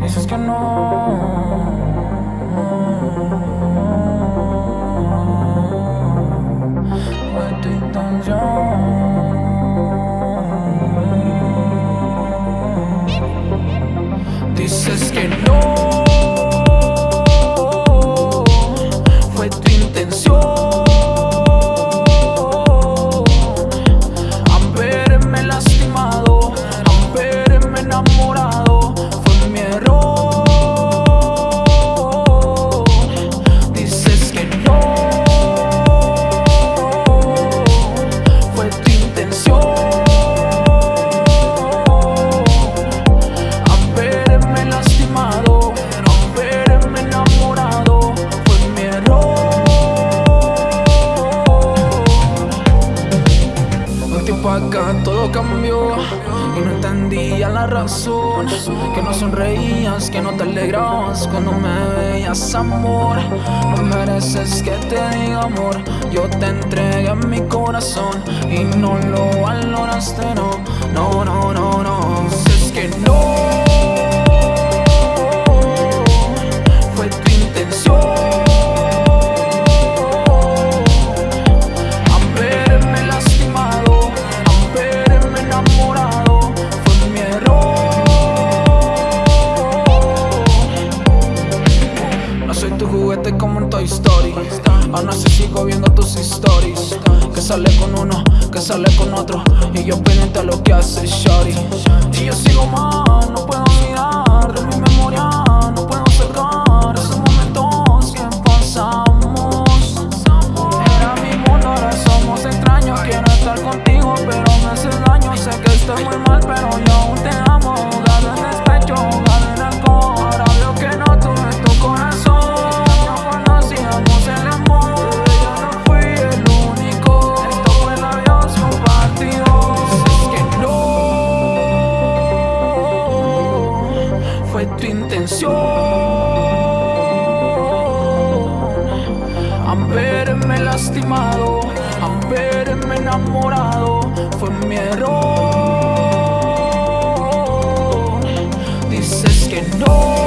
Dices que no. Fue tu intención. Dices que no. Todo cambió. Y no entendía la razón Que no sonreías, que no te alegrabas cuando me veías amor. No mereces que te diga amor, yo te entregué mi corazón Y no lo Story. Aún así sigo viendo tus stories. Que sale con uno, que sale con otro. Y yo pendiente a lo que hace Shorty. Y yo sigo mal, no puedo mirar de mi memoria. Tu intención. Haberme lastimado, haberme enamorado, fue mi error. Dices que no,